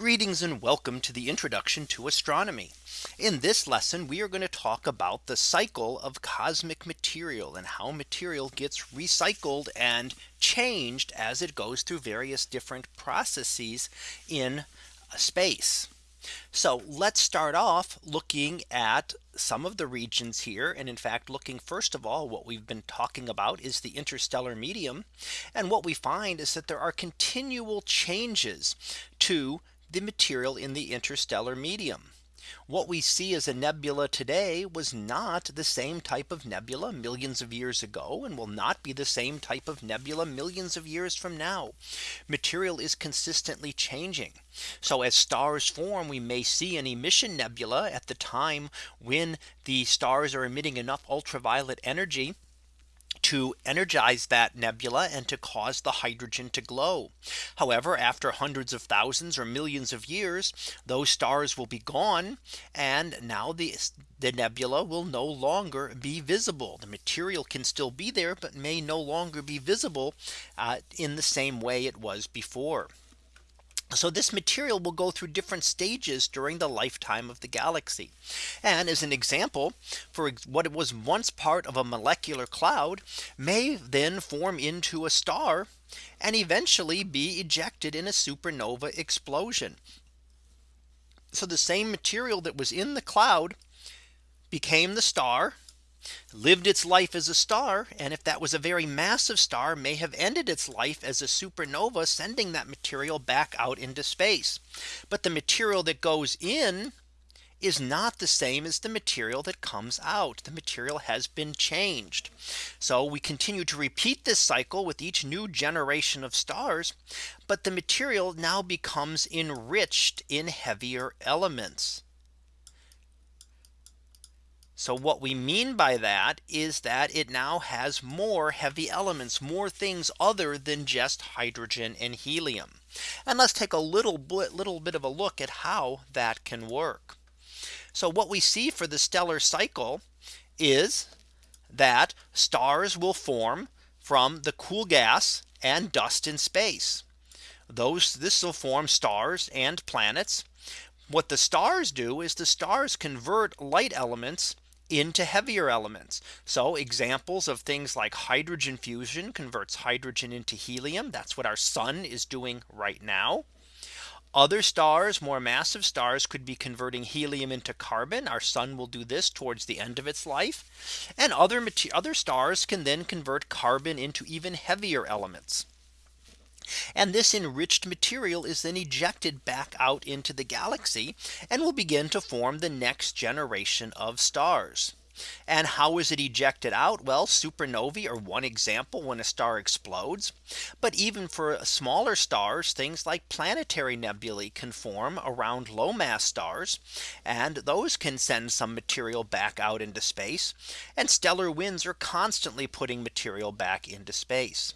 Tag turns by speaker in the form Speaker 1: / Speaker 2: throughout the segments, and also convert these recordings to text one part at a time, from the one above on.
Speaker 1: Greetings and welcome to the introduction to astronomy. In this lesson, we are going to talk about the cycle of cosmic material and how material gets recycled and changed as it goes through various different processes in space. So let's start off looking at some of the regions here. And in fact, looking first of all, what we've been talking about is the interstellar medium. And what we find is that there are continual changes to the material in the interstellar medium. What we see as a nebula today was not the same type of nebula millions of years ago and will not be the same type of nebula millions of years from now. Material is consistently changing. So as stars form, we may see an emission nebula at the time when the stars are emitting enough ultraviolet energy to energize that nebula and to cause the hydrogen to glow. However, after hundreds of thousands or millions of years, those stars will be gone. And now the, the nebula will no longer be visible. The material can still be there, but may no longer be visible uh, in the same way it was before. So this material will go through different stages during the lifetime of the galaxy. And as an example, for what was once part of a molecular cloud may then form into a star and eventually be ejected in a supernova explosion. So the same material that was in the cloud became the star lived its life as a star. And if that was a very massive star may have ended its life as a supernova sending that material back out into space. But the material that goes in is not the same as the material that comes out. The material has been changed. So we continue to repeat this cycle with each new generation of stars. But the material now becomes enriched in heavier elements. So what we mean by that is that it now has more heavy elements, more things other than just hydrogen and helium. And let's take a little bit, little bit of a look at how that can work. So what we see for the stellar cycle is that stars will form from the cool gas and dust in space. Those this will form stars and planets. What the stars do is the stars convert light elements into heavier elements. So examples of things like hydrogen fusion converts hydrogen into helium. That's what our sun is doing right now. Other stars, more massive stars could be converting helium into carbon. Our sun will do this towards the end of its life. And other other stars can then convert carbon into even heavier elements. And this enriched material is then ejected back out into the galaxy and will begin to form the next generation of stars. And how is it ejected out? Well, supernovae are one example when a star explodes. But even for smaller stars, things like planetary nebulae can form around low mass stars. And those can send some material back out into space. And stellar winds are constantly putting material back into space.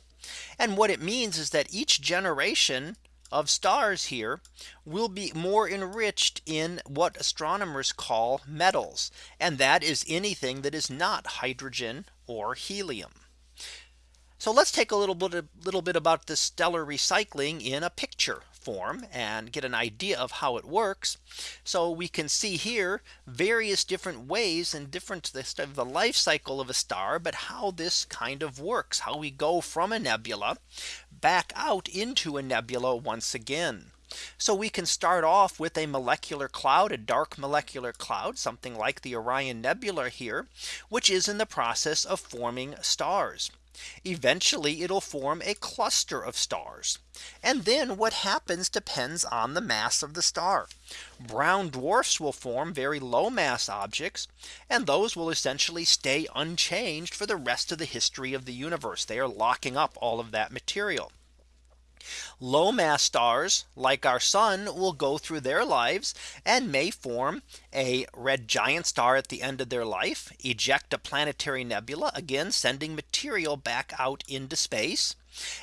Speaker 1: And what it means is that each generation of stars here will be more enriched in what astronomers call metals. And that is anything that is not hydrogen or helium. So let's take a little bit a little bit about the stellar recycling in a picture form and get an idea of how it works. So we can see here various different ways and different of the life cycle of a star, but how this kind of works, how we go from a nebula back out into a nebula once again. So we can start off with a molecular cloud, a dark molecular cloud, something like the Orion Nebula here, which is in the process of forming stars. Eventually it'll form a cluster of stars. And then what happens depends on the mass of the star. Brown dwarfs will form very low mass objects. And those will essentially stay unchanged for the rest of the history of the universe. They are locking up all of that material. Low mass stars like our sun will go through their lives and may form a red giant star at the end of their life, eject a planetary nebula, again sending material back out into space,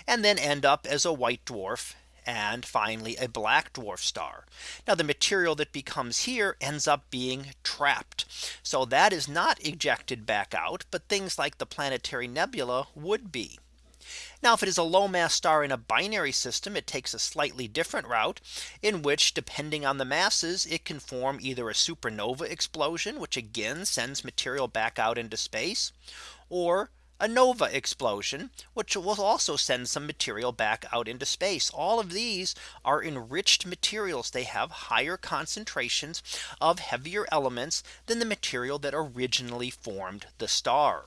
Speaker 1: and then end up as a white dwarf and finally a black dwarf star. Now the material that becomes here ends up being trapped. So that is not ejected back out, but things like the planetary nebula would be. Now if it is a low mass star in a binary system, it takes a slightly different route in which depending on the masses, it can form either a supernova explosion, which again sends material back out into space, or a nova explosion, which will also send some material back out into space. All of these are enriched materials. They have higher concentrations of heavier elements than the material that originally formed the star.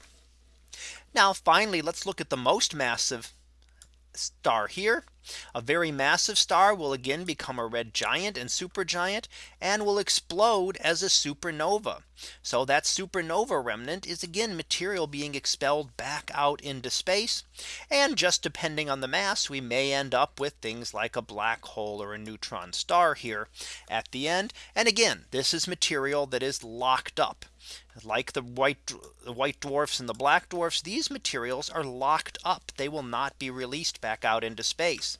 Speaker 1: Now finally, let's look at the most massive star here. A very massive star will again become a red giant and supergiant and will explode as a supernova. So that supernova remnant is again material being expelled back out into space. And just depending on the mass, we may end up with things like a black hole or a neutron star here at the end. And again, this is material that is locked up like the white the white dwarfs and the black dwarfs these materials are locked up. They will not be released back out into space.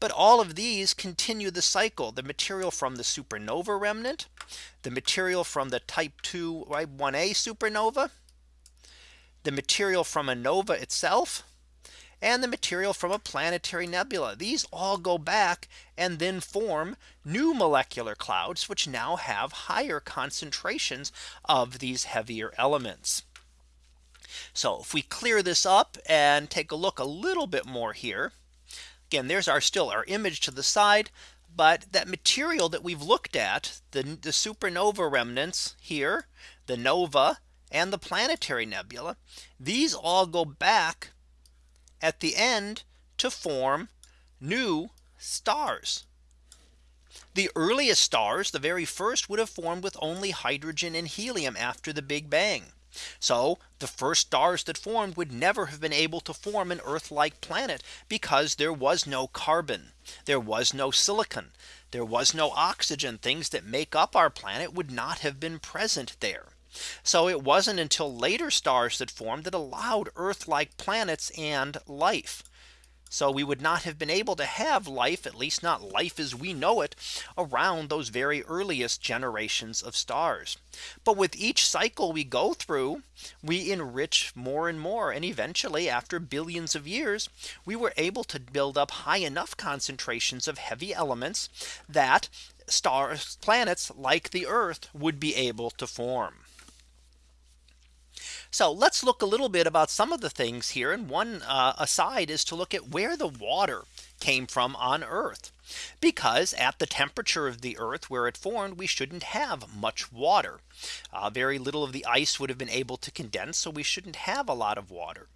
Speaker 1: But all of these continue the cycle. The material from the supernova remnant the material from the type 2 right 1a supernova the material from a nova itself and the material from a planetary nebula. These all go back and then form new molecular clouds, which now have higher concentrations of these heavier elements. So if we clear this up and take a look a little bit more here. Again, there's our still our image to the side. But that material that we've looked at the, the supernova remnants here, the nova and the planetary nebula, these all go back at the end to form new stars. The earliest stars, the very first would have formed with only hydrogen and helium after the Big Bang. So the first stars that formed would never have been able to form an Earth like planet because there was no carbon. There was no silicon. There was no oxygen. Things that make up our planet would not have been present there. So it wasn't until later stars that formed that allowed Earth like planets and life. So we would not have been able to have life, at least not life as we know it, around those very earliest generations of stars. But with each cycle we go through, we enrich more and more. And eventually, after billions of years, we were able to build up high enough concentrations of heavy elements that stars, planets like the Earth would be able to form. So let's look a little bit about some of the things here. And one uh, aside is to look at where the water came from on Earth. Because at the temperature of the Earth where it formed, we shouldn't have much water. Uh, very little of the ice would have been able to condense. So we shouldn't have a lot of water.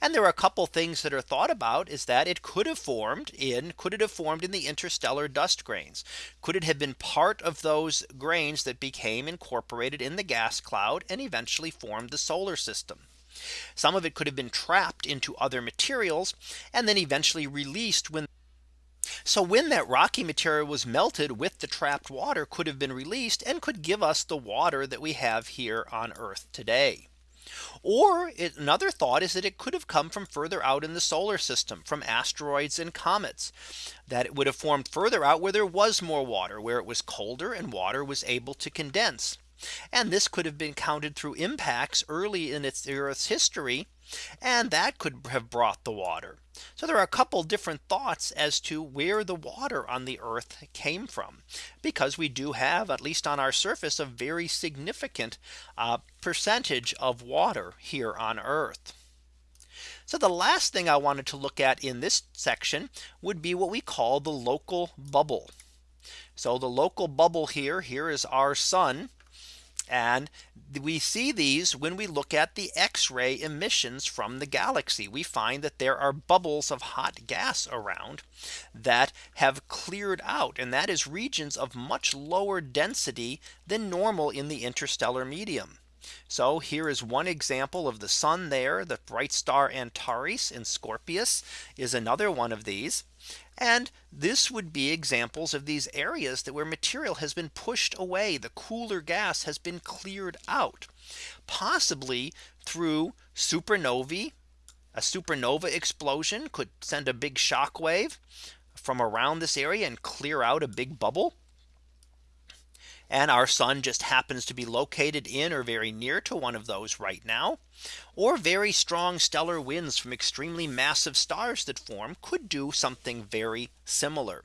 Speaker 1: And there are a couple things that are thought about is that it could have formed in could it have formed in the interstellar dust grains? Could it have been part of those grains that became incorporated in the gas cloud and eventually formed the solar system? Some of it could have been trapped into other materials and then eventually released when so when that rocky material was melted with the trapped water could have been released and could give us the water that we have here on Earth today. Or it, another thought is that it could have come from further out in the solar system from asteroids and comets that it would have formed further out where there was more water where it was colder and water was able to condense. And this could have been counted through impacts early in its Earth's history and that could have brought the water. So there are a couple different thoughts as to where the water on the earth came from. Because we do have at least on our surface a very significant uh, percentage of water here on earth. So the last thing I wanted to look at in this section would be what we call the local bubble. So the local bubble here, here is our sun. And we see these when we look at the X-ray emissions from the galaxy. We find that there are bubbles of hot gas around that have cleared out. And that is regions of much lower density than normal in the interstellar medium. So here is one example of the sun there. The bright star Antares in Scorpius is another one of these. And this would be examples of these areas that where material has been pushed away. The cooler gas has been cleared out, possibly through supernovae. A supernova explosion could send a big shock wave from around this area and clear out a big bubble. And our sun just happens to be located in or very near to one of those right now. Or very strong stellar winds from extremely massive stars that form could do something very similar.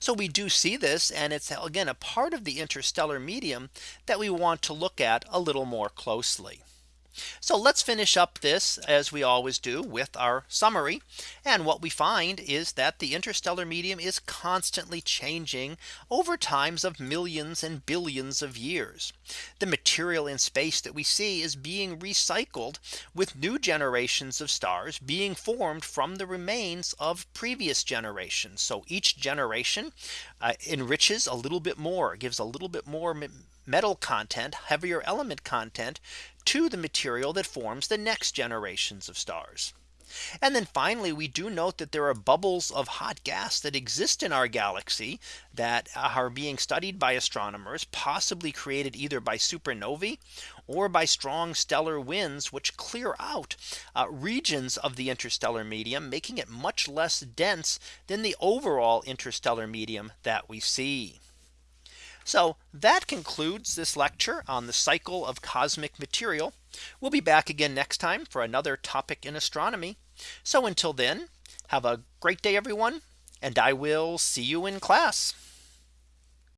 Speaker 1: So we do see this and it's again a part of the interstellar medium that we want to look at a little more closely. So let's finish up this as we always do with our summary. And what we find is that the interstellar medium is constantly changing over times of millions and billions of years. The material in space that we see is being recycled with new generations of stars being formed from the remains of previous generations. So each generation uh, enriches a little bit more gives a little bit more metal content heavier element content to the material that forms the next generations of stars. And then finally, we do note that there are bubbles of hot gas that exist in our galaxy that are being studied by astronomers, possibly created either by supernovae or by strong stellar winds, which clear out uh, regions of the interstellar medium, making it much less dense than the overall interstellar medium that we see. So that concludes this lecture on the cycle of cosmic material. We'll be back again next time for another topic in astronomy. So until then, have a great day, everyone, and I will see you in class.